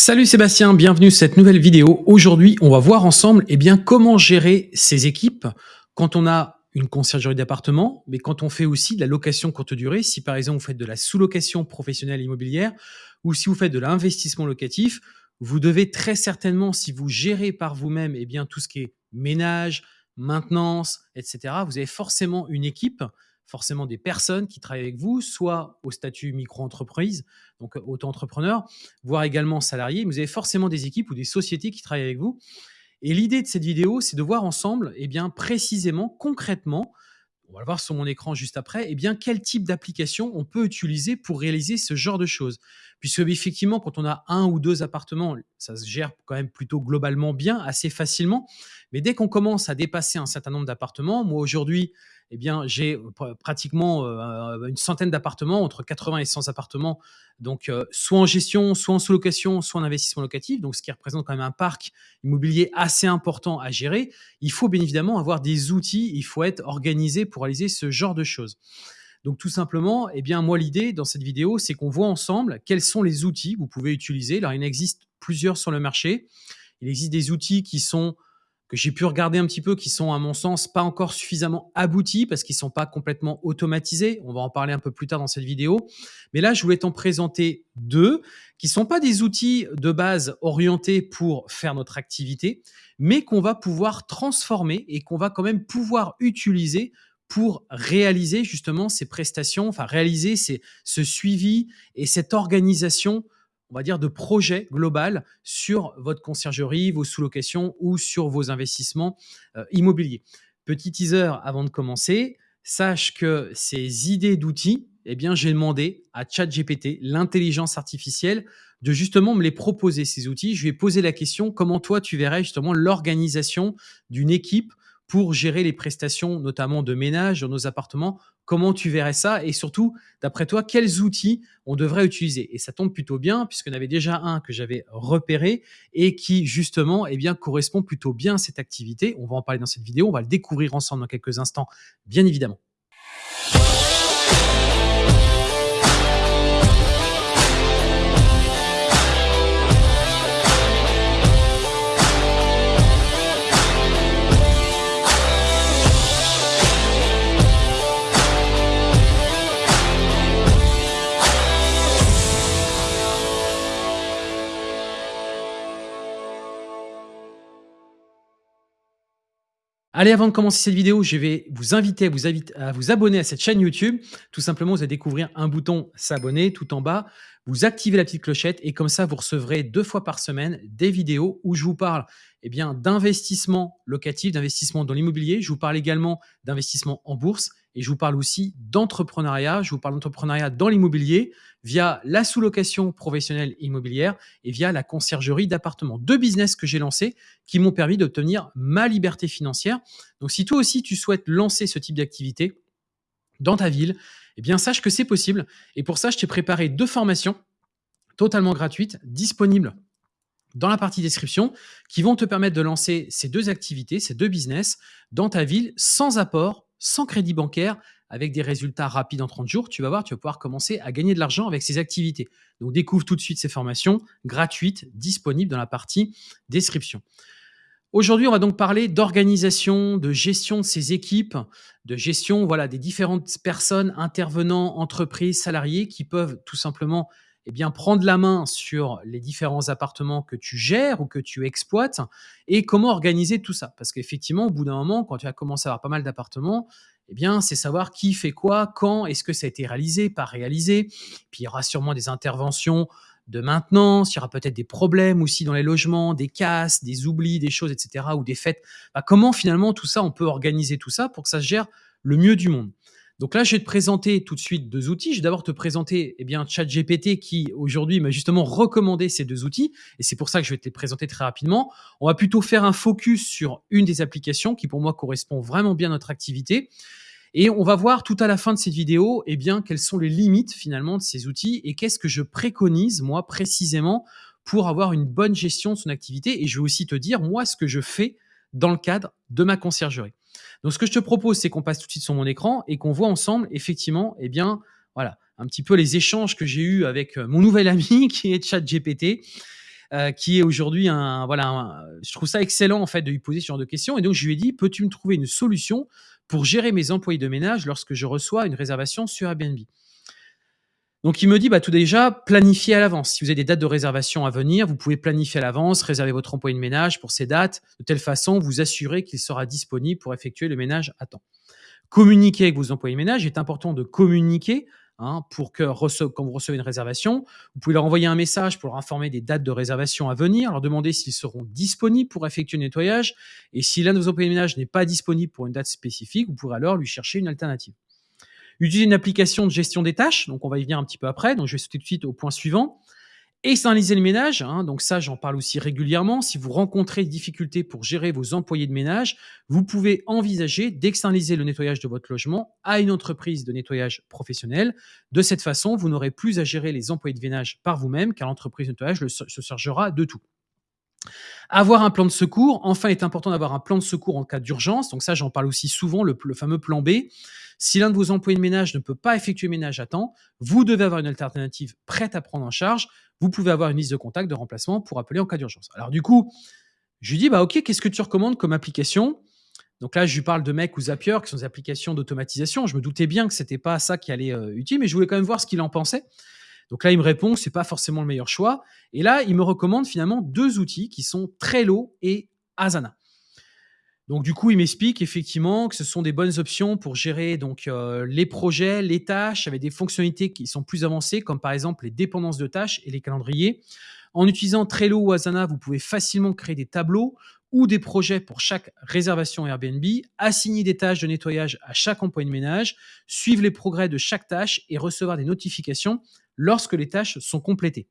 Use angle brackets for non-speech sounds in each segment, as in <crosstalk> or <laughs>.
Salut Sébastien, bienvenue sur cette nouvelle vidéo. Aujourd'hui, on va voir ensemble eh bien, comment gérer ses équipes quand on a une conciergerie d'appartement, mais quand on fait aussi de la location courte durée, si par exemple vous faites de la sous-location professionnelle immobilière ou si vous faites de l'investissement locatif, vous devez très certainement, si vous gérez par vous-même eh bien, tout ce qui est ménage, maintenance, etc., vous avez forcément une équipe forcément des personnes qui travaillent avec vous, soit au statut micro-entreprise, donc euh, auto-entrepreneur, voire également salarié. Vous avez forcément des équipes ou des sociétés qui travaillent avec vous. Et l'idée de cette vidéo, c'est de voir ensemble, eh bien, précisément, concrètement, on va le voir sur mon écran juste après, eh bien, quel type d'application on peut utiliser pour réaliser ce genre de choses. Puisque effectivement, quand on a un ou deux appartements, ça se gère quand même plutôt globalement bien, assez facilement. Mais dès qu'on commence à dépasser un certain nombre d'appartements, moi aujourd'hui, eh bien, j'ai pratiquement une centaine d'appartements, entre 80 et 100 appartements, donc soit en gestion, soit en sous-location, soit en investissement locatif, donc ce qui représente quand même un parc immobilier assez important à gérer. Il faut bien évidemment avoir des outils, il faut être organisé pour réaliser ce genre de choses. Donc tout simplement, eh bien moi l'idée dans cette vidéo, c'est qu'on voit ensemble quels sont les outils que vous pouvez utiliser. Alors il en existe plusieurs sur le marché. Il existe des outils qui sont que j'ai pu regarder un petit peu, qui sont à mon sens pas encore suffisamment aboutis parce qu'ils sont pas complètement automatisés. On va en parler un peu plus tard dans cette vidéo. Mais là, je voulais t'en présenter deux qui sont pas des outils de base orientés pour faire notre activité, mais qu'on va pouvoir transformer et qu'on va quand même pouvoir utiliser pour réaliser justement ces prestations, enfin réaliser ce suivi et cette organisation on va dire, de projet global sur votre conciergerie, vos sous-locations ou sur vos investissements euh, immobiliers. Petit teaser avant de commencer, sache que ces idées d'outils, eh bien, j'ai demandé à ChatGPT, l'intelligence artificielle, de justement me les proposer, ces outils. Je lui ai posé la question, comment toi, tu verrais justement l'organisation d'une équipe pour gérer les prestations, notamment de ménage dans nos appartements Comment tu verrais ça Et surtout, d'après toi, quels outils on devrait utiliser? Et ça tombe plutôt bien, puisqu'on avait déjà un que j'avais repéré et qui, justement, eh bien, correspond plutôt bien à cette activité. On va en parler dans cette vidéo, on va le découvrir ensemble dans quelques instants, bien évidemment. Allez, avant de commencer cette vidéo, je vais vous inviter à vous, abonner à cette chaîne YouTube. Tout simplement, vous allez découvrir un bouton s'abonner tout en bas. Vous activez la petite clochette et comme ça, vous recevrez deux fois par semaine des vidéos où je vous parle eh bien d'investissement locatif, d'investissement dans l'immobilier. Je vous parle également d'investissement en bourse et je vous parle aussi d'entrepreneuriat. Je vous parle d'entrepreneuriat dans l'immobilier via la sous-location professionnelle immobilière et via la conciergerie d'appartements. Deux business que j'ai lancés qui m'ont permis d'obtenir ma liberté financière. Donc, si toi aussi tu souhaites lancer ce type d'activité dans ta ville, eh bien, sache que c'est possible. Et pour ça, je t'ai préparé deux formations totalement gratuites, disponibles dans la partie description, qui vont te permettre de lancer ces deux activités, ces deux business dans ta ville sans apport sans crédit bancaire, avec des résultats rapides en 30 jours, tu vas voir, tu vas pouvoir commencer à gagner de l'argent avec ces activités. Donc découvre tout de suite ces formations gratuites, disponibles dans la partie description. Aujourd'hui, on va donc parler d'organisation, de gestion de ces équipes, de gestion voilà, des différentes personnes, intervenants, entreprises, salariés qui peuvent tout simplement eh bien, prendre la main sur les différents appartements que tu gères ou que tu exploites et comment organiser tout ça. Parce qu'effectivement, au bout d'un moment, quand tu as commencé à avoir pas mal d'appartements, eh bien, c'est savoir qui fait quoi, quand, est-ce que ça a été réalisé, pas réalisé. Puis il y aura sûrement des interventions de maintenance, il y aura peut-être des problèmes aussi dans les logements, des casses, des oublis, des choses, etc., ou des fêtes. Bah, comment finalement tout ça, on peut organiser tout ça pour que ça se gère le mieux du monde? Donc là, je vais te présenter tout de suite deux outils. Je vais d'abord te présenter eh bien, ChatGPT qui aujourd'hui m'a justement recommandé ces deux outils. Et c'est pour ça que je vais te les présenter très rapidement. On va plutôt faire un focus sur une des applications qui pour moi correspond vraiment bien à notre activité. Et on va voir tout à la fin de cette vidéo eh bien, quelles sont les limites finalement de ces outils et qu'est-ce que je préconise moi précisément pour avoir une bonne gestion de son activité. Et je vais aussi te dire moi ce que je fais dans le cadre de ma conciergerie. Donc, ce que je te propose, c'est qu'on passe tout de suite sur mon écran et qu'on voit ensemble, effectivement, eh bien, voilà, un petit peu les échanges que j'ai eus avec euh, mon nouvel ami <laughs> qui est ChatGPT. euh, qui est aujourd'hui un voilà, je trouve ça excellent en fait de lui poser ce genre de questions et donc je lui ai dit: «Peux-tu me trouver une solution pour gérer mes employés de ménage lorsque je reçois une réservation sur Airbnb?» donc il me dit: «Bah, tout déjà, planifiez à l'avance. Si vous avez des dates de réservation à venir, vous pouvez planifier à l'avance, réserver votre employé de ménage pour ces dates, de telle façon vous assurer qu'il sera disponible pour effectuer le ménage à temps. Communiquer avec vos employés de ménage, il est important de communiquer Hein, pour que quand vous recevez une réservation, vous pouvez leur envoyer un message pour leur informer des dates de réservation à venir, leur demander s'ils seront disponibles pour effectuer le nettoyage. Et si l'un de vos employés de ménage n'est pas disponible pour une date spécifique, vous pourrez alors lui chercher une alternative. Utiliser une application de gestion des tâches, donc on va y venir un petit peu après, donc je vais sauter tout de suite au point suivant. Externaliser le ménage, hein, donc ça j'en parle aussi régulièrement. Si vous rencontrez des difficultés pour gérer vos employés de ménage, vous pouvez envisager d'externaliser le nettoyage de votre logement à une entreprise de nettoyage professionnel. De cette façon, vous n'aurez plus à gérer les employés de ménage par vous-même, car l'entreprise de nettoyage se chargera de tout. Avoir un plan de secours. Enfin, il est important d'avoir un plan de secours en cas d'urgence. Donc ça, j'en parle aussi souvent, le, fameux plan B. Si l'un de vos employés de ménage ne peut pas effectuer le ménage à temps, vous devez avoir une alternative prête à prendre en charge. Vous pouvez avoir une liste de contacts de remplacement pour appeler en cas d'urgence. Alors du coup, je lui dis, bah ok, qu'est-ce que tu recommandes comme application? Donc là, je lui parle de Mec ou Zapier, qui sont des applications d'automatisation. Je me doutais bien que c'était pas ça qui allait euh, utile, mais je voulais quand même voir ce qu'il en pensait. Donc là, il me répond c'est pas forcément le meilleur choix. Et là, il me recommande finalement deux outils qui sont Trello et Asana. Donc du coup, il m'explique effectivement que ce sont des bonnes options pour gérer donc euh, les projets, les tâches avec des fonctionnalités qui sont plus avancées, comme par exemple les dépendances de tâches et les calendriers. En utilisant Trello ou Asana, vous pouvez facilement créer des tableaux ou des projets pour chaque réservation Airbnb, assigner des tâches de nettoyage à chaque employé de ménage, suivre les progrès de chaque tâche et recevoir des notifications lorsque les tâches sont complétées.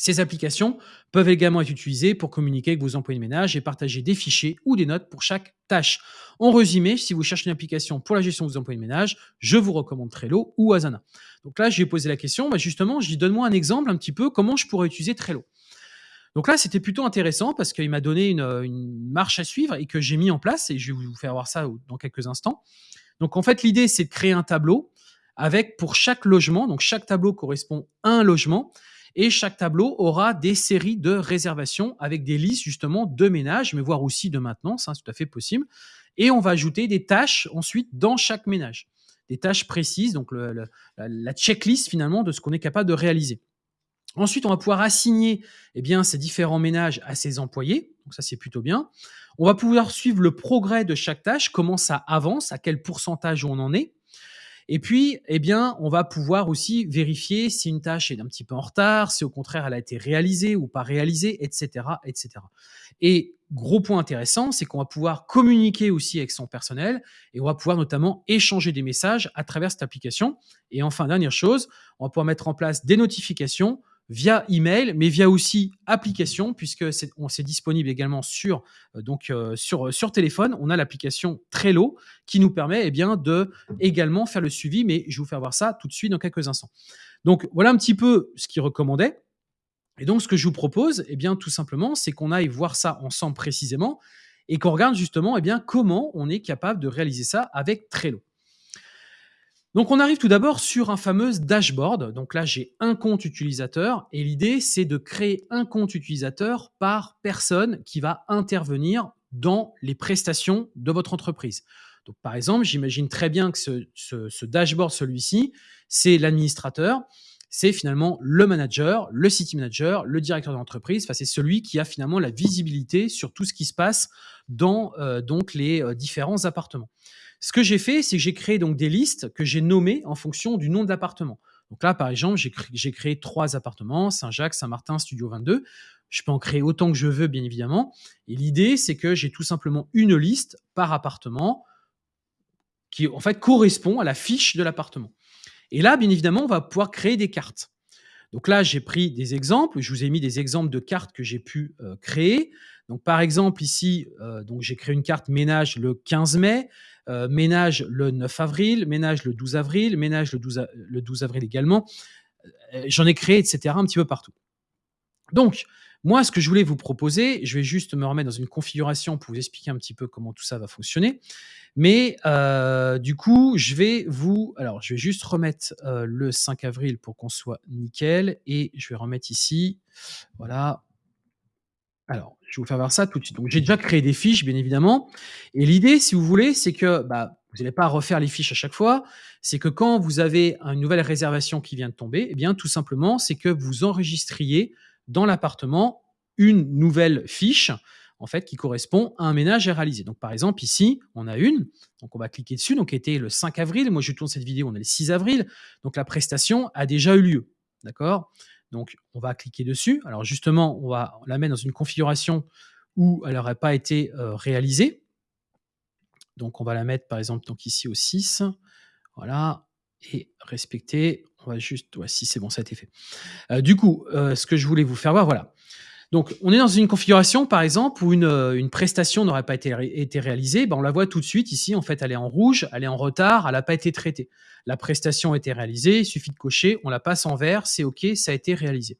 Ces applications peuvent également être utilisées pour communiquer avec vos employés de ménage et partager des fichiers ou des notes pour chaque tâche. En résumé, si vous cherchez une application pour la gestion de vos employés de ménage, je vous recommande Trello ou Asana. Donc là, j'ai posé la question, bah justement, je dis donne-moi un exemple un petit peu comment je pourrais utiliser Trello. Donc là, c'était plutôt intéressant parce qu'il m'a donné une, une, marche à suivre et que j'ai mis en place et je vais vous faire voir ça dans quelques instants. Donc en fait, l'idée, c'est de créer un tableau avec pour chaque logement, donc chaque tableau correspond à un logement, et chaque tableau aura des séries de réservations avec des listes justement de ménage, mais voire aussi de maintenance, hein, c'est tout à fait possible. Et on va ajouter des tâches ensuite dans chaque ménage, des tâches précises, donc la checklist finalement de ce qu'on est capable de réaliser. Ensuite, on va pouvoir assigner eh bien, ces différents ménages à ses employés. Donc ça, c'est plutôt bien. On va pouvoir suivre le progrès de chaque tâche, comment ça avance, à quel pourcentage on en est. Et puis, eh bien, on va pouvoir aussi vérifier si une tâche est un petit peu en retard, si au contraire elle a été réalisée ou pas réalisée, etc., etc. Et gros point intéressant, c'est qu'on va pouvoir communiquer aussi avec son personnel et on va pouvoir notamment échanger des messages à travers cette application. Et enfin, dernière chose, on va pouvoir mettre en place des notifications via email, mais via aussi application, puisque c'est, on, c'est disponible également sur, euh, euh, sur téléphone. On a l'application Trello qui nous permet eh de également faire le suivi, mais je vais vous faire voir ça tout de suite dans quelques instants. Donc voilà un petit peu ce qu'il recommandait. Et donc ce que je vous propose, eh bien, tout simplement, c'est qu'on aille voir ça ensemble précisément et qu'on regarde justement eh comment on est capable de réaliser ça avec Trello. Donc on arrive tout d'abord sur un fameux dashboard. Donc là, j'ai un compte utilisateur et l'idée, c'est de créer un compte utilisateur par personne qui va intervenir dans les prestations de votre entreprise. Donc par exemple, j'imagine très bien que ce, dashboard, celui-ci, c'est l'administrateur, c'est finalement le manager, le city manager, le directeur de l'entreprise. Enfin, c'est celui qui a finalement la visibilité sur tout ce qui se passe dans euh, les euh, différents appartements. Ce que j'ai fait, c'est que j'ai créé donc des listes que j'ai nommées en fonction du nom de l'appartement. Donc là, par exemple, j'ai créé, trois appartements, Saint-Jacques, Saint-Martin, Studio 22. Je peux en créer autant que je veux, bien évidemment. Et l'idée, c'est que j'ai tout simplement une liste par appartement qui, en fait, correspond à la fiche de l'appartement. Et là, bien évidemment, on va pouvoir créer des cartes. Donc là, j'ai pris des exemples. Je vous ai mis des exemples de cartes que j'ai pu euh, créer. Donc, par exemple, ici, euh, j'ai créé une carte ménage le 15 mai. Euh, ménage le 9 avril, ménage le 12 avril, ménage le 12, le 12 avril également. Euh, j'en ai créé, etc., un petit peu partout. Donc, moi, ce que je voulais vous proposer, je vais juste me remettre dans une configuration pour vous expliquer un petit peu comment tout ça va fonctionner. Mais euh, du coup, je vais vous... Alors, je vais juste remettre le 5 avril pour qu'on soit nickel. Et je vais remettre ici, voilà, Alors, je vais vous faire voir ça tout de suite. Donc, j'ai déjà créé des fiches, bien évidemment. Et l'idée, si vous voulez, c'est que bah, vous n'allez pas refaire les fiches à chaque fois. C'est que quand vous avez une nouvelle réservation qui vient de tomber, eh bien, tout simplement, c'est que vous enregistriez dans l'appartement une nouvelle fiche en fait, qui correspond à un ménage à réaliser. Donc, par exemple, ici, on a une, donc on va cliquer dessus, donc était le 5 avril. Moi, je tourne cette vidéo, on est le 6 avril. Donc, la prestation a déjà eu lieu. D'accord? Donc, on va cliquer dessus. Alors, justement, on va la mettre dans une configuration où elle n'aurait pas été euh, réalisée. Donc, on va la mettre, par exemple, donc ici au 6. Voilà. Et respecter. On va juste. Ouais, si c'est bon, ça a été fait. Euh, du coup, euh, ce que je voulais vous faire voir, voilà. Donc, on est dans une configuration, par exemple, où une, euh, une prestation n'aurait pas été, réalisée. Ben, on la voit tout de suite ici. En fait, elle est en rouge, elle est en retard, elle n'a pas été traitée. La prestation a été réalisée, il suffit de cocher, on la passe en vert, c'est OK, ça a été réalisé.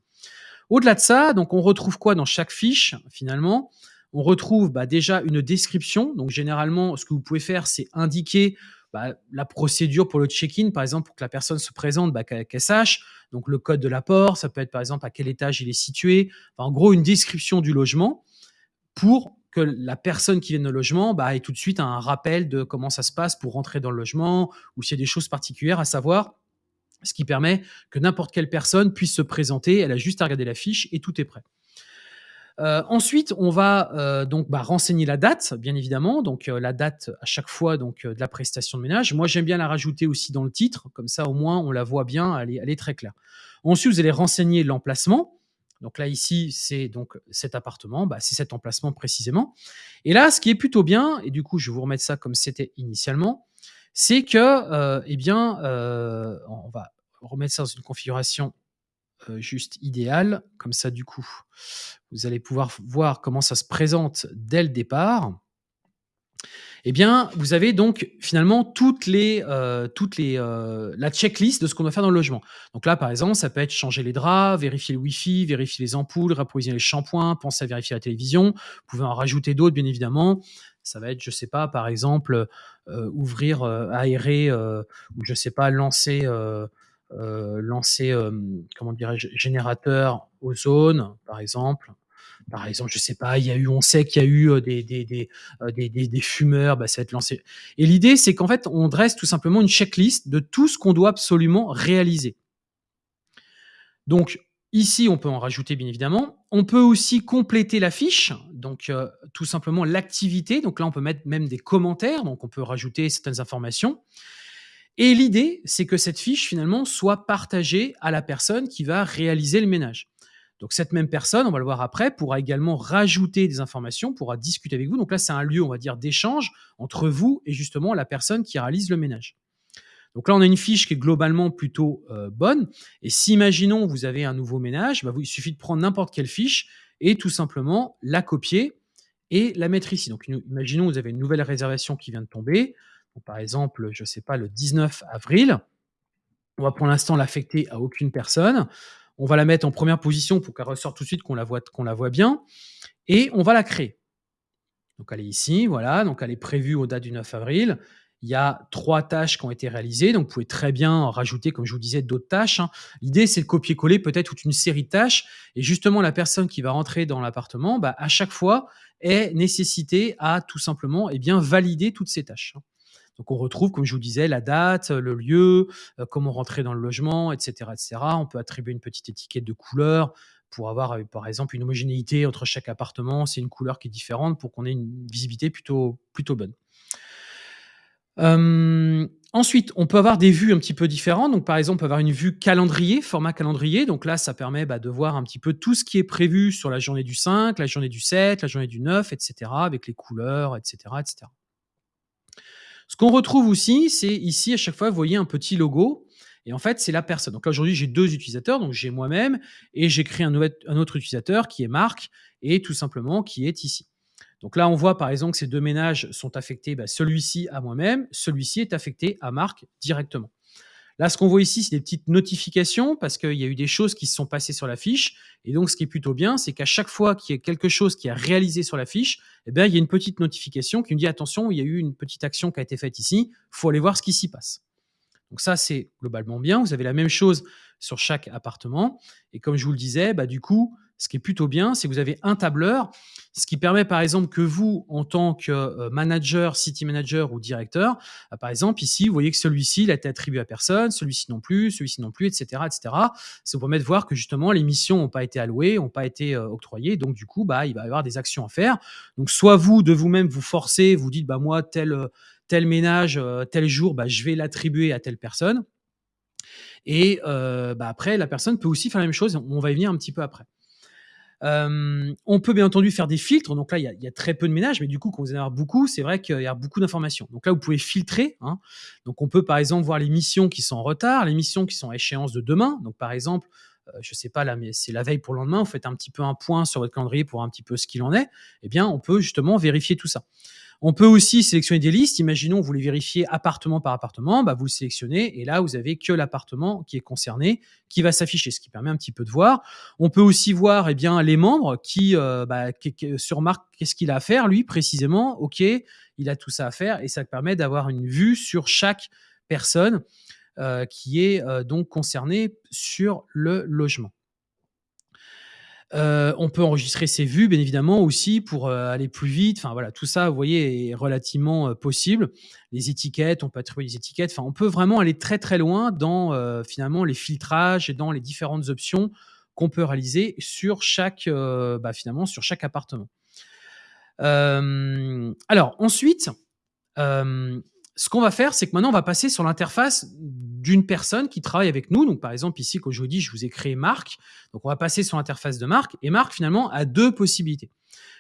Au-delà de ça, donc on retrouve quoi dans chaque fiche, finalement? On retrouve bah, déjà une description. Donc, généralement, ce que vous pouvez faire, c'est indiquer bah, la procédure pour le check-in, par exemple, pour que la personne se présente, bah, qu'elle sache. Donc, le code de l'apport, ça peut être, par exemple, à quel étage il est situé. en gros, une description du logement pour que la personne qui vient au logement bah, ait tout de suite un rappel de comment ça se passe pour rentrer dans le logement ou s'il y a des choses particulières à savoir, ce qui permet que n'importe quelle personne puisse se présenter. Elle a juste à regarder la fiche et tout est prêt. Euh, ensuite, on va euh, donc bah, renseigner la date, bien évidemment. Donc euh, la date à chaque fois donc de la prestation de ménage. Moi, j'aime bien la rajouter aussi dans le titre, comme ça au moins on la voit bien, elle est, très claire. Ensuite, vous allez renseigner l'emplacement. Donc là ici, c'est donc cet appartement, bah, c'est cet emplacement précisément. Et là, ce qui est plutôt bien, et du coup, je vais vous remettre ça comme c'était initialement, c'est que, eh bien, on va remettre ça dans une configuration juste idéal. Comme ça, du coup, vous allez pouvoir voir comment ça se présente dès le départ. Eh bien, vous avez donc finalement toutes les, euh, toutes les, euh, la checklist de ce qu'on doit faire dans le logement. Donc là, par exemple, ça peut être changer les draps, vérifier le Wi-Fi, vérifier les ampoules, rapprovisionner les shampoings, penser à vérifier la télévision. Vous pouvez en rajouter d'autres, bien évidemment. Ça va être, je sais pas, par exemple, ouvrir, aérer, ou je sais pas, lancer euh, lancer, euh, comment dirais-je, générateur ozone, par exemple. Par exemple, je sais pas, il y a eu, on sait qu'il y a eu des, des fumeurs, bah, ça va être lancé. Et l'idée, c'est qu'en fait, on dresse tout simplement une checklist de tout ce qu'on doit absolument réaliser. Donc, ici, on peut en rajouter, bien évidemment. On peut aussi compléter la fiche, donc tout simplement l'activité. Donc là, on peut mettre même des commentaires, donc on peut rajouter certaines informations. Et l'idée, c'est que cette fiche, finalement, soit partagée à la personne qui va réaliser le ménage. Donc cette même personne, on va le voir après, pourra également rajouter des informations, pourra discuter avec vous. Donc là, c'est un lieu, on va dire, d'échange entre vous et justement la personne qui réalise le ménage. Donc là, on a une fiche qui est globalement plutôt euh, bonne. Et si, imaginons, vous avez un nouveau ménage, bah, il suffit de prendre n'importe quelle fiche et tout simplement la copier et la mettre ici. Donc imaginons, vous avez une nouvelle réservation qui vient de tomber par exemple, je ne sais pas, le 19 avril, on va pour l'instant l'affecter à aucune personne. On va la mettre en première position pour qu'elle ressorte tout de suite, qu'on la, voit, la voit bien. Et on va la créer. Donc elle est ici, voilà. Donc elle est prévue au date du 9 avril. Il y a trois tâches qui ont été réalisées. Donc vous pouvez très bien rajouter, comme je vous disais, d'autres tâches. Hein. L'idée, c'est de copier-coller peut-être toute une série de tâches. Et justement, la personne qui va rentrer dans l'appartement, bah, à chaque fois, est nécessitée à tout simplement eh bien, valider toutes ces tâches. Donc on retrouve, comme je vous disais, la date, le lieu, euh, comment rentrer dans le logement, etc., etc. On peut attribuer une petite étiquette de couleur pour avoir, euh, par exemple, une homogénéité entre chaque appartement. C'est une couleur qui est différente pour qu'on ait une visibilité plutôt, plutôt bonne. ensuite, on peut avoir des vues un petit peu différentes. Donc, par exemple, on peut avoir une vue calendrier, format calendrier. Donc là, ça permet bah, de voir un petit peu tout ce qui est prévu sur la journée du 5, la journée du 7, la journée du 9, etc., avec les couleurs, etc., etc. Ce qu'on retrouve aussi, c'est ici, à chaque fois, vous voyez un petit logo. Et en fait, c'est la personne. Donc là, aujourd'hui, j'ai deux utilisateurs. Donc, j'ai moi-même et j'ai créé un, autre utilisateur qui est Marc et tout simplement qui est ici. Donc là, on voit par exemple que ces deux ménages sont affectés, bah, celui-ci à moi-même, celui-ci est affecté à Marc directement. Là, ce qu'on voit ici, c'est des petites notifications parce qu'il y a eu des choses qui se sont passées sur la fiche. Et donc, ce qui est plutôt bien, c'est qu'à chaque fois qu'il y a quelque chose qui est réalisé sur la fiche, eh bien, il y a une petite notification qui nous dit attention, il y a eu une petite action qui a été faite ici, il faut aller voir ce qui s'y passe. Donc ça, c'est globalement bien. Vous avez la même chose sur chaque appartement. Et comme je vous le disais, bah, du coup, ce qui est plutôt bien, c'est que vous avez un tableur, ce qui permet par exemple que vous, en tant que euh, manager, city manager ou directeur, euh, par exemple ici, vous voyez que celui-ci, il a été attribué à personne, celui-ci non plus, celui-ci non plus, etc., etc. Ça vous permet de voir que justement les missions n'ont pas été allouées, n'ont pas été euh, octroyées, donc du coup, bah, il va y avoir des actions à faire. Donc soit vous de vous-même vous forcez, vous dites bah moi tel tel ménage tel jour, bah, je vais l'attribuer à telle personne. Et bah, après, la personne peut aussi faire la même chose. On va y venir un petit peu après on peut bien entendu faire des filtres. Donc là, il y a, très peu de ménages, mais du coup, quand vous en avez beaucoup, c'est vrai qu'il y a beaucoup d'informations. Donc là, vous pouvez filtrer. Hein. Donc on peut par exemple voir les missions qui sont en retard, les missions qui sont à échéance de demain. Donc par exemple, je sais pas c'est la veille pour le lendemain. Vous faites un petit peu un point sur votre calendrier pour un petit peu ce qu'il en est. Eh bien, on peut justement vérifier tout ça. On peut aussi sélectionner des listes. Imaginons, vous voulez vérifier appartement par appartement, bah vous le sélectionnez et là, vous avez que l'appartement qui est concerné qui va s'afficher, ce qui permet un petit peu de voir. On peut aussi voir eh bien, les membres qui, euh, bah, sur Marc, qu'est-ce qu'il a à faire, lui, précisément? OK, il a tout ça à faire et ça permet d'avoir une vue sur chaque personne euh, qui est euh, donc concernée sur le logement. Euh, on peut enregistrer ses vues, bien évidemment, aussi pour aller plus vite. Enfin voilà, tout ça, vous voyez, est relativement possible. Les étiquettes, on peut attribuer les étiquettes. Enfin, on peut vraiment aller très très loin dans finalement les filtrages et dans les différentes options qu'on peut réaliser sur chaque bah, finalement sur chaque appartement. alors ensuite, ce qu'on va faire, c'est que maintenant on va passer sur l'interface d'une personne qui travaille avec nous. Donc, par exemple, ici, qu'aujourd'hui, je vous ai créé Marc. Donc, on va passer sur l'interface de Marc. Et Marc, finalement, a deux possibilités.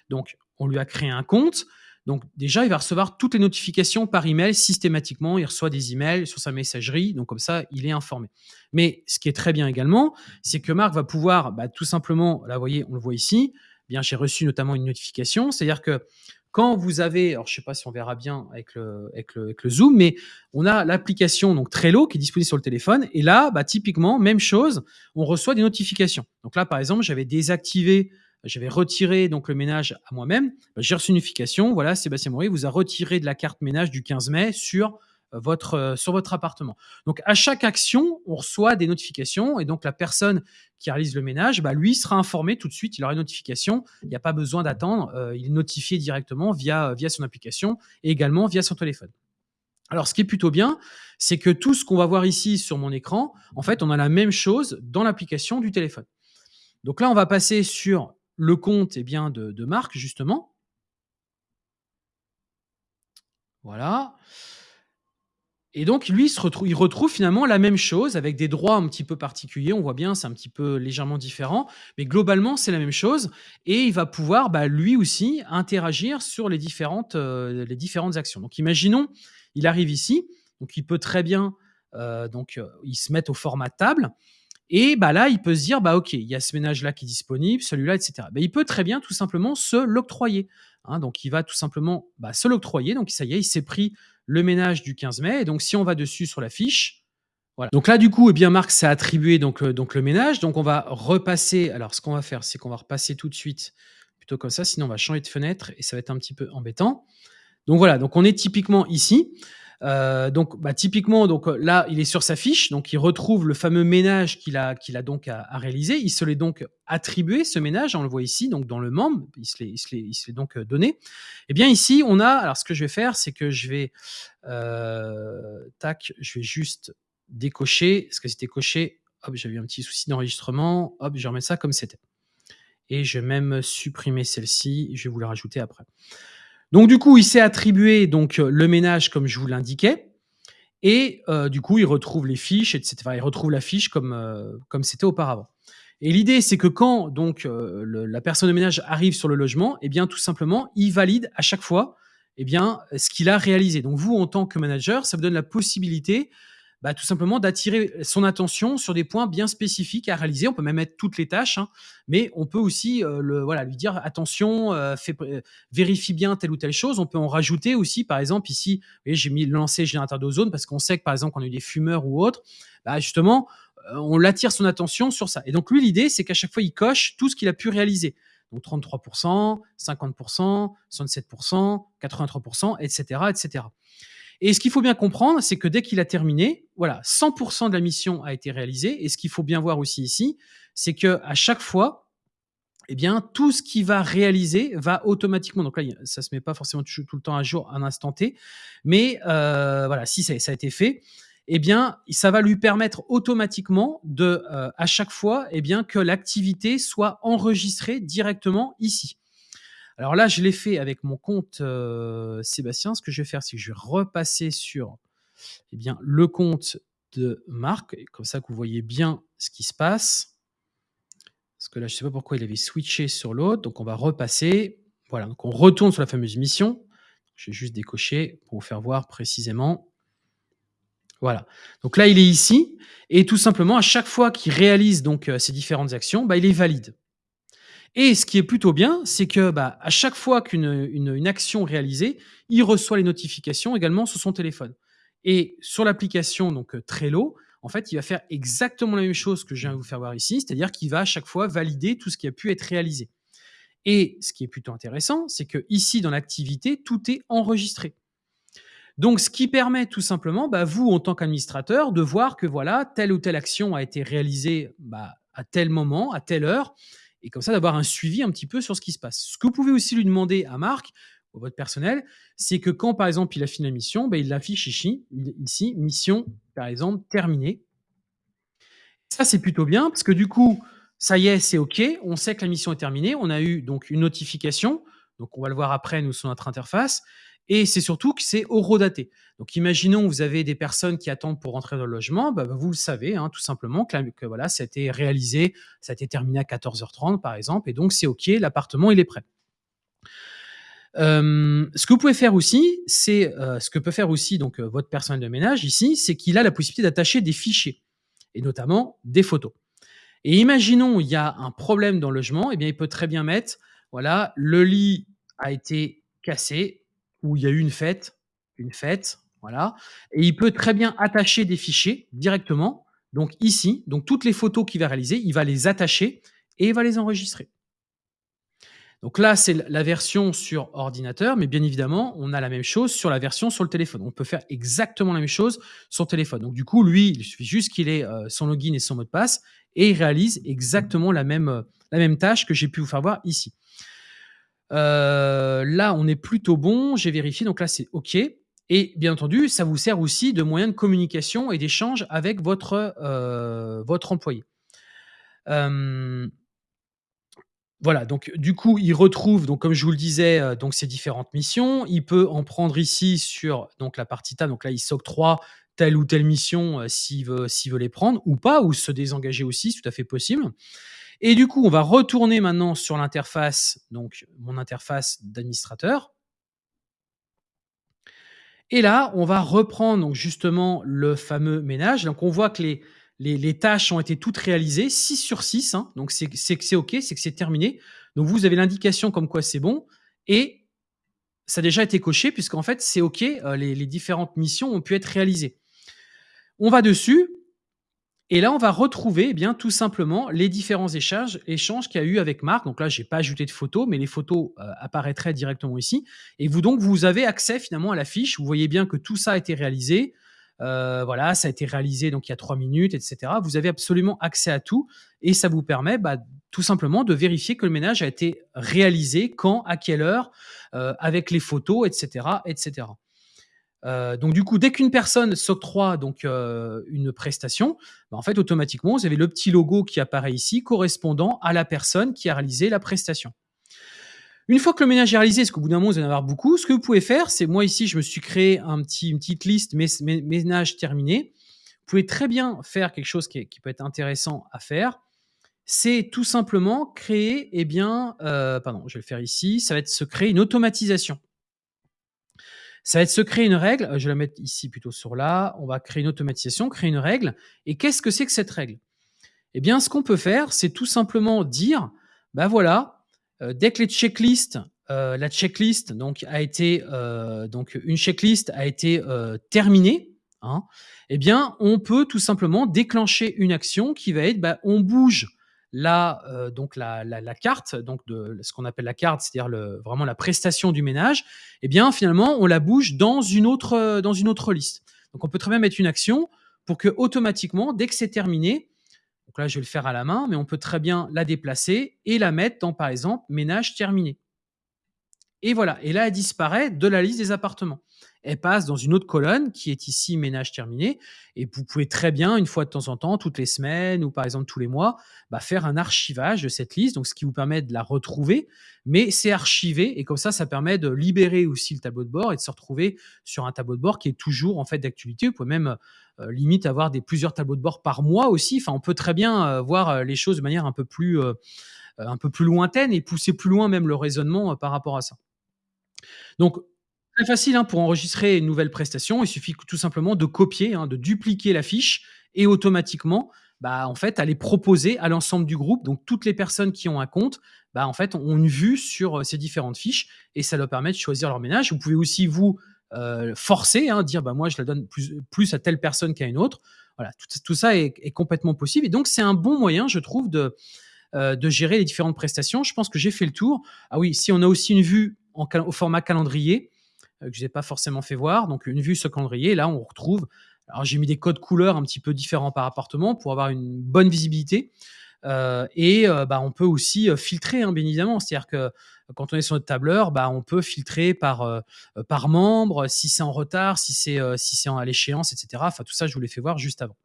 Donc, on lui a créé un compte. Donc, déjà, il va recevoir toutes les notifications par email systématiquement. Il reçoit des emails sur sa messagerie. Donc, comme ça, il est informé. Mais ce qui est très bien également, c'est que Marc va pouvoir bah, tout simplement, là, vous voyez, on le voit ici. Bien, j'ai reçu notamment une notification. C'est-à-dire que quand vous avez, alors je sais pas si on verra bien avec le, avec le, avec le zoom, mais on a l'application donc Trello qui est disponible sur le téléphone. Et là, bah, typiquement, même chose, on reçoit des notifications. Donc là, par exemple, j'avais désactivé, j'avais retiré donc le ménage à moi-même. Bah, j'ai reçu une notification. Voilà, Sébastien Maury vous a retiré de la carte ménage du 15 mai sur votre, euh, sur votre appartement. Donc, à chaque action, on reçoit des notifications et donc la personne qui réalise le ménage, bah, lui sera informé tout de suite, il aura une notification, il n'y a pas besoin d'attendre, euh, il est notifié directement via, via son application et également via son téléphone. Alors, ce qui est plutôt bien, c'est que tout ce qu'on va voir ici sur mon écran, en fait, on a la même chose dans l'application du téléphone. Donc là, on va passer sur le compte eh bien, de, de Marc, justement. Voilà. Et donc, lui, il, retrouve finalement la même chose avec des droits un petit peu particuliers. On voit bien, c'est un petit peu légèrement différent, mais globalement, c'est la même chose. Et il va pouvoir, bah, lui aussi, interagir sur les différentes, euh, les différentes actions. Donc, imaginons, il arrive ici, donc il peut très bien, euh, donc, euh, il se met au format table. Et bah là, il peut se dire, bah ok, il y a ce ménage-là qui est disponible, celui-là, etc. Bah, il peut très bien tout simplement se l'octroyer. Hein. donc, il va tout simplement bah, se l'octroyer. Donc, ça y est, il s'est pris le ménage du 15 mai. Donc, si on va dessus sur la fiche, voilà. Donc là, du coup, eh bien, Marc s'est attribué donc, euh, donc le ménage. Donc, on va repasser. Alors, ce qu'on va faire, c'est qu'on va repasser tout de suite plutôt comme ça. Sinon, on va changer de fenêtre et ça va être un petit peu embêtant. Donc, voilà. Donc, on est typiquement ici. Euh, donc, bah, typiquement, donc euh, là, il est sur sa fiche, donc il retrouve le fameux ménage qu'il a, donc à, réaliser. Il se l'est donc attribué ce ménage, on le voit ici, donc dans le membre, il se l'est, donc euh, donné. Et eh bien ici, on a, alors ce que je vais faire, c'est que je vais, tac, je vais juste décocher, ce que c'était coché. Hop, j'avais un petit souci d'enregistrement. Hop, je remets ça comme c'était. Et je vais même supprimer celle-ci. Je vais vous la rajouter après. Donc du coup, il s'est attribué donc euh, le ménage comme je vous l'indiquais. Et euh, du coup, il retrouve les fiches, etc. il retrouve la fiche comme euh, comme c'était auparavant. Et l'idée, c'est que quand donc la personne de ménage arrive sur le logement, eh bien tout simplement, il valide à chaque fois, eh bien ce qu'il a réalisé. Donc vous, en tant que manager, ça vous donne la possibilité bah, tout simplement d'attirer son attention sur des points bien spécifiques à réaliser. On peut même mettre toutes les tâches, hein, mais on peut aussi euh, le, voilà, lui dire attention, euh, euh, vérifie bien telle ou telle chose. On peut en rajouter aussi, par exemple, ici, j'ai mis lancer générateur d'ozone parce qu'on sait que par exemple, quand on a eu des fumeurs ou autres, bah, justement, on l'attire son attention sur ça. Et donc lui, l'idée, c'est qu'à chaque fois, il coche tout ce qu'il a pu réaliser. Donc 33%, 50%, 67%, 83%, etc., etc. Et ce qu'il faut bien comprendre, c'est que dès qu'il a terminé, voilà, 100% de la mission a été réalisée. Et ce qu'il faut bien voir aussi ici, c'est que à chaque fois, eh bien, tout ce qu'il va réaliser va automatiquement donc là, ça se met pas forcément tout le temps à jour à un instant T, mais heu, voilà, si ça ça a été fait, eh bien, ça va lui permettre automatiquement de, heu, à chaque fois, eh bien, que l'activité soit enregistrée directement ici. Alors là, je l'ai fait avec mon compte, heu, Sébastien. Ce que je vais faire, c'est que je vais repasser sur, eh bien, le compte de Marc comme ça que vous voyez bien ce qui se passe. Parce que là, je sais pas pourquoi il avait switché sur l'autre, donc on va repasser. Voilà, donc on retourne sur la fameuse mission. Je vais juste décocher pour vous faire voir précisément. Voilà, donc là, il est ici et tout simplement, à chaque fois qu'il réalise donc ces différentes actions, bah, il est valide et ce qui est plutôt bien, c'est que, bah, à chaque fois qu'une, une une action réalisée, il reçoit les notifications également sur son téléphone et sur l'application donc heu, Trello, en fait, il va faire exactement la même chose que je viens de vous faire voir ici, c'est-à-dire qu'il va à chaque fois valider tout ce qui a pu être réalisé et ce qui est plutôt intéressant, c'est qu'ici, dans l'activité, tout est enregistré. Donc ce qui permet tout simplement, bah, vous, en tant qu'administrateur, de voir que voilà, telle ou telle action a été réalisée, bah, à tel moment, à telle heure et comme ça d'avoir un suivi un petit peu sur ce qui se passe. Ce que vous pouvez aussi lui demander à Marc, ou votre personnel, c'est que quand, par exemple, il a fini la mission, bah, il l'affiche ici, ici, mission, par exemple, terminée. Ça, c'est plutôt bien parce que du coup, ça y est, c'est OK, on sait que la mission est terminée, on a eu donc une notification, donc on va le voir après nous sur notre interface et c'est surtout que c'est horodaté. Donc imaginons, vous avez des personnes qui attendent pour rentrer dans le logement, bah, vous le savez, hein, tout simplement que, voilà, ça a été réalisé, ça a été terminé à 14h30 par exemple et donc c'est OK, l'appartement il est prêt. Hem, ce que vous pouvez faire aussi, c'est, heu, ce que peut faire aussi donc heu, votre personnel de ménage ici, c'est qu'il a la possibilité d'attacher des fichiers et notamment des photos et imaginons, il y a un problème dans le logement et bien, il peut très bien mettre, voilà, le lit a été cassé ou il y a eu une fête une fête, voilà et il peut très bien attacher des fichiers directement, donc ici, donc toutes les photos qu'il va réaliser, il va les attacher et il va les enregistrer. Donc là, c'est la version sur ordinateur, mais bien évidemment, on a la même chose sur la version sur le téléphone. On peut faire exactement la même chose sur téléphone. Donc du coup, lui, il suffit juste qu'il ait, heu, son login et son mot de passe et il réalise exactement la même, heu, la même tâche que j'ai pu vous faire voir ici. Heu, là, on est plutôt bon, j'ai vérifié, donc là, c'est OK et bien entendu, ça vous sert aussi de moyen de communication et d'échange avec votre, heu, votre employé. Hem voilà, donc du coup, il retrouve donc comme je vous le disais, donc ces différentes missions. Il peut en prendre ici sur donc la partie table, donc là, il s'octroie telle ou telle mission, s'il veut veut les prendre ou pas ou se désengager aussi, c'est tout à fait possible et du coup, on va retourner maintenant sur l'interface, donc mon interface d'administrateur et là, on va reprendre donc justement le fameux ménage. Donc on voit que les tâches ont été toutes réalisées 6 sur 6, hein, donc c'est que c'est OK, c'est que c'est terminé. Donc vous avez l'indication comme quoi c'est bon et ça a déjà été coché puisqu'en fait c'est OK, les les différentes missions ont pu être réalisées. On va dessus et là, on va retrouver, eh bien, tout simplement les différents échanges échanges qu'il y a eu avec Marc. Donc là, j'ai pas ajouté de photos, mais les photos, heu, apparaîtraient directement ici et vous donc vous avez accès finalement à la fiche. Vous voyez bien que tout ça a été réalisé, heu, voilà, ça a été réalisé donc il y a 3 minutes et cetera. Vous avez absolument accès à tout et ça vous permet, bah, tout simplement de vérifier que le ménage a été réalisé, quand, à quelle heure, heu, avec les photos et cetera Heu, donc du coup, dès qu'une personne s'octroie donc heu, une prestation, bah, en fait, automatiquement, vous avez le petit logo qui apparaît ici, correspondant à la personne qui a réalisé la prestation. Une fois que le ménage est réalisé, parce qu'au bout d'un moment, vous allez en avoir beaucoup, ce que vous pouvez faire, c'est moi ici, je me suis créé un petit une petite liste més mé ménage terminé. Vous pouvez très bien faire quelque chose qui peut être intéressant à faire, c'est tout simplement créer et bien, heu, pardon, je vais le faire ici, ça va être se créer une automatisation. Ça va être se créer une règle, heu, je vais la mettre ici plutôt sur là, on va créer une automatisation, créer une règle et qu'est-ce que c'est que cette règle? Et bien, ce qu'on peut faire, c'est tout simplement dire: «Bah, voilà, heu, dès que les checklists, heu, la checklist donc a été, donc une checklist a été, terminée, hein, et bien, on peut tout simplement déclencher une action qui va être, bah, on bouge donc la carte, donc de ce qu'on appelle la carte, c'est-à-dire vraiment la prestation du ménage et bien, finalement, on la bouge dans une autre, heu, dans une autre liste. Donc on peut très bien mettre une action pour qu'automatiquement, dès que c'est terminé, je vais le faire à la main, mais on peut très bien la déplacer et la mettre dans, par exemple, ménage terminé. Et voilà, et là, elle disparaît de la liste des appartements. Elle passe dans une autre colonne qui est ici ménage terminé et vous pouvez très bien, une fois de temps en temps, toutes les semaines ou par exemple tous les mois, bah, faire un archivage de cette liste, donc ce qui vous permet de la retrouver, mais c'est archivé et comme ça, ça permet de libérer aussi le tableau de bord et de se retrouver sur un tableau de bord qui est toujours en fait d'actualité. Vous pouvez même euh, limite avoir des plusieurs tableaux de bord par mois aussi. Enfin, on peut très bien euh, voir euh, les choses de manière un peu plus un peu plus lointaine et pousser plus loin même le raisonnement par rapport à ça. Donc, très facile hein, pour enregistrer une nouvelle prestation. Il suffit tout simplement de copier, hein, de dupliquer la fiche et automatiquement, bah, en fait, aller proposer à l'ensemble du groupe. Donc, toutes les personnes qui ont un compte, bah, en fait, ont une vue sur euh, ces différentes fiches et ça leur permet de choisir leur ménage. Vous pouvez aussi vous euh, forcer, hein, dire bah, moi, je la donne plus, plus à telle personne qu'à une autre. Voilà, tout, ça est, complètement possible. Et donc, c'est un bon moyen, je trouve, de, euh, de gérer les différentes prestations. Je pense que j'ai fait le tour. Ah oui, si on a aussi une vue au format calendrier, que je n'ai pas forcément fait voir, donc une vue ce calendrier, là on retrouve, alors j'ai mis des codes couleurs un petit peu différents par appartement pour avoir une bonne visibilité. Euh, et bah, on peut aussi filtrer, hein, bien évidemment. C'est-à-dire que quand on est sur notre tableur, bah, on peut filtrer par, par membre, si c'est en retard, si c'est si à l'échéance, etc. Enfin, tout ça, je vous l'ai fait voir juste avant.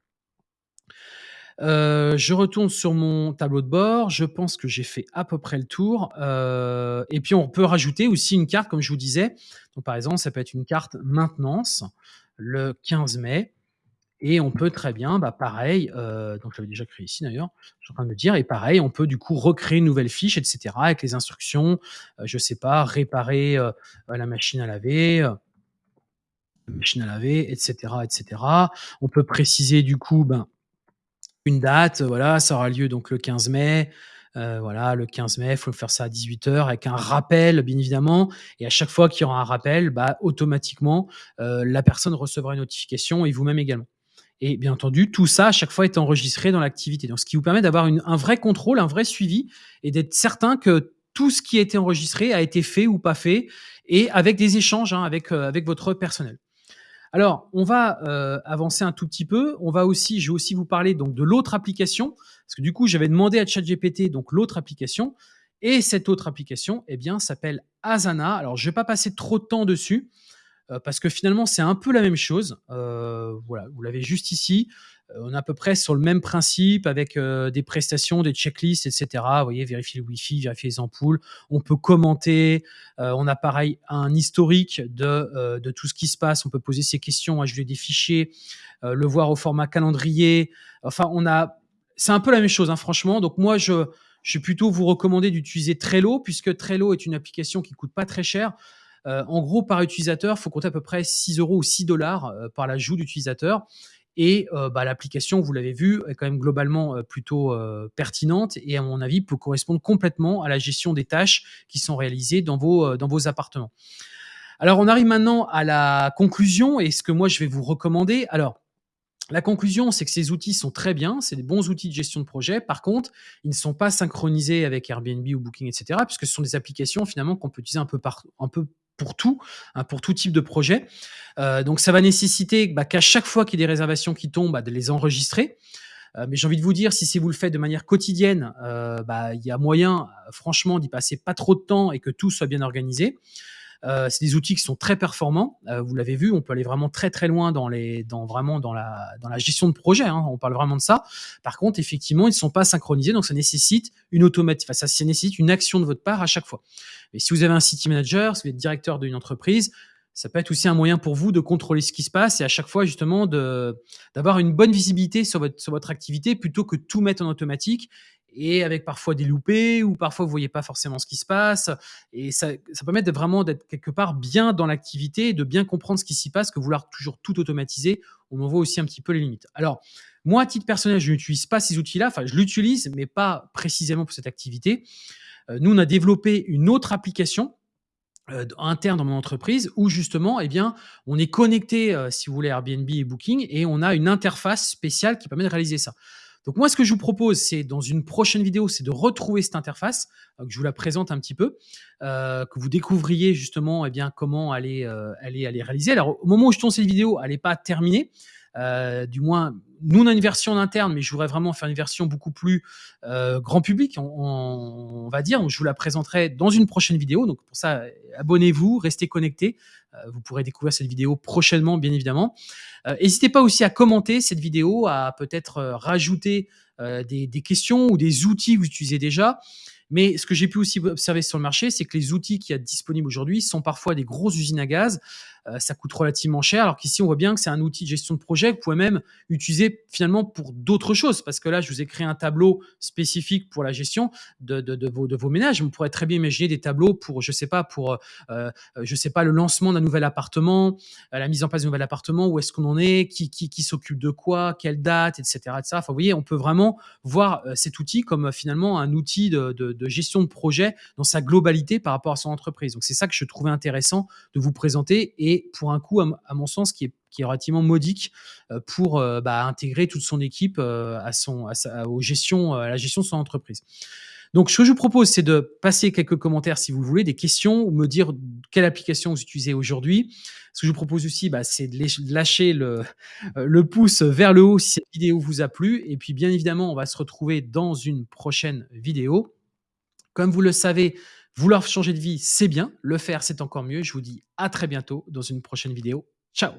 Euh, je retourne sur mon tableau de bord. Je pense que j'ai fait à peu près le tour. Euh, et puis, on peut rajouter aussi une carte, comme je vous disais. Donc, par exemple, ça peut être une carte maintenance le 15 mai. Et on peut très bien, bah, pareil, euh, donc j'avais déjà créé ici d'ailleurs, je suis en train de me dire, et pareil, on peut du coup recréer une nouvelle fiche, etc., avec les instructions, je sais pas, réparer la machine à laver, la machine à laver, etc., etc. On peut préciser du coup, ben, une date, voilà, ça aura lieu donc le 15 mai. Euh, voilà, le 15 mai, il faut faire ça à 18h avec un rappel, bien évidemment. Et à chaque fois qu'il y aura un rappel, bah, automatiquement, euh, la personne recevra une notification et vous-même également. Et bien entendu, tout ça, à chaque fois, est enregistré dans l'activité. Donc, ce qui vous permet d'avoir un vrai contrôle, un vrai suivi et d'être certain que tout ce qui a été enregistré a été fait ou pas fait et avec des échanges hein, avec, euh, avec votre personnel. Alors, on va euh, avancer un tout petit peu. On va aussi, je vais aussi vous parler donc de l'autre application, parce que du coup, j'avais demandé à ChatGPT donc l'autre application, et cette autre application, eh bien, s'appelle Asana. Alors, je vais pas passer trop de temps dessus, euh, parce que finalement, c'est un peu la même chose. Euh, voilà, vous l'avez juste ici. Euh, on est à peu près sur le même principe avec euh, des prestations, des checklists, etc. Vous voyez, vérifier le Wi-Fi, vérifier les ampoules. On peut commenter. Euh, on a pareil un historique de, de tout ce qui se passe. On peut poser ses questions, ajouter des fichiers, le voir au format calendrier. Enfin, on a. C'est un peu la même chose, hein, franchement. Donc moi, je, je vais plutôt vous recommander d'utiliser Trello, puisque Trello est une application qui coûte pas très cher. en gros, par utilisateur, il faut compter à peu près 6 euros ou 6 dollars par l'ajout d'utilisateur. Et bah, l'application, vous l'avez vu, est quand même globalement plutôt pertinente et à mon avis peut correspondre complètement à la gestion des tâches qui sont réalisées dans vos, dans vos appartements. Alors on arrive maintenant à la conclusion et ce que moi je vais vous recommander. Alors la conclusion, c'est que ces outils sont très bien, c'est des bons outils de gestion de projet. Par contre, ils ne sont pas synchronisés avec Airbnb ou Booking, etc., puisque ce sont des applications finalement qu'on peut utiliser un peu, par, un peu pour tout, hein, pour tout type de projet. Euh, donc ça va nécessiter bah, qu'à chaque fois qu'il y ait des réservations qui tombent, bah, de les enregistrer. Euh, mais j'ai envie de vous dire, si vous le faites de manière quotidienne, euh, bah, il y a moyen, franchement, d'y passer pas trop de temps et que tout soit bien organisé. C'est des outils qui sont très performants. Vous l'avez vu, on peut aller vraiment très très loin dans la, gestion de projet. Hein. on parle vraiment de ça. Par contre, effectivement, ils ne sont pas synchronisés, donc ça nécessite une automatique. Ça, nécessite une action de votre part à chaque fois. Mais si vous avez un city manager, si vous êtes directeur d'une entreprise, ça peut être aussi un moyen pour vous de contrôler ce qui se passe et à chaque fois justement d'avoir une bonne visibilité sur votre sur votre activité plutôt que tout mettre en automatique et avec parfois des loupés ou parfois vous voyez pas forcément ce qui se passe. Et ça, ça permet de vraiment d'être quelque part bien dans l'activité et de bien comprendre ce qui s'y passe que vouloir toujours tout automatiser on en voit aussi un petit peu les limites. Alors moi à titre personnel je n'utilise pas ces outils là enfin je l'utilise mais pas précisément pour cette activité nous on a développé une autre application euh, interne dans mon entreprise où justement eh bien on est connecté euh, si vous voulez Airbnb et Booking et on a une interface spéciale qui permet de réaliser ça donc moi, ce que je vous propose, c'est dans une prochaine vidéo, c'est de retrouver cette interface, euh, que je vous la présente un petit peu, euh, que vous découvriez justement eh bien, comment aller, euh, aller, aller réaliser. Alors au moment où je tourne cette vidéo, elle n'est pas terminée. Heu, du moins nous on a une version interne, mais je voudrais vraiment faire une version beaucoup plus, heu, grand public, on va dire. Je vous la présenterai dans une prochaine vidéo. Donc pour ça, abonnez-vous, restez connectés. Heu, vous pourrez découvrir cette vidéo prochainement, bien évidemment. Heu, hésitez pas aussi à commenter cette vidéo, à peut-être, rajouter, des questions ou des outils que vous utilisez déjà. Mais ce que j'ai pu aussi observer sur le marché, c'est que les outils qu'il y a disponibles aujourd'hui sont parfois des grosses usines à gaz. Heu, ça coûte relativement cher, alors qu'ici, on voit bien que c'est un outil de gestion de projet que vous pouvez même utiliser finalement pour d'autres choses. Parce que là, je vous ai créé un tableau spécifique pour la gestion de vos ménages. On pourrait très bien imaginer des tableaux pour, je sais pas, pour, heu heu, je sais pas, le lancement d'un nouvel appartement, la mise en place d'un nouvel appartement, où est-ce qu'on en est, qui qui qui s'occupe de quoi, quelle date, et cetera, et cetera. Enfin, vous voyez, on peut vraiment voir, cet outil comme, finalement un outil de de de gestion de projet dans sa globalité par rapport à son entreprise. Donc c'est ça que je trouvais intéressant de vous présenter et pour un coût, à mon sens, qui est relativement modique, heu, pour, heu, bah, intégrer toute son équipe, heu, à son la gestion de son entreprise. Donc ce que je vous propose, c'est de passer quelques commentaires si vous le voulez, des questions ou me dire quelle application vous utilisez aujourd'hui. Ce que je vous propose aussi, bah, c'est de lâcher le pouce vers le haut si cette vidéo vous a plu et puis bien évidemment, on va se retrouver dans une prochaine vidéo. Comme vous le savez, vouloir changer de vie, c'est bien, le faire, c'est encore mieux. Je vous dis à très bientôt dans une prochaine vidéo. Ciao!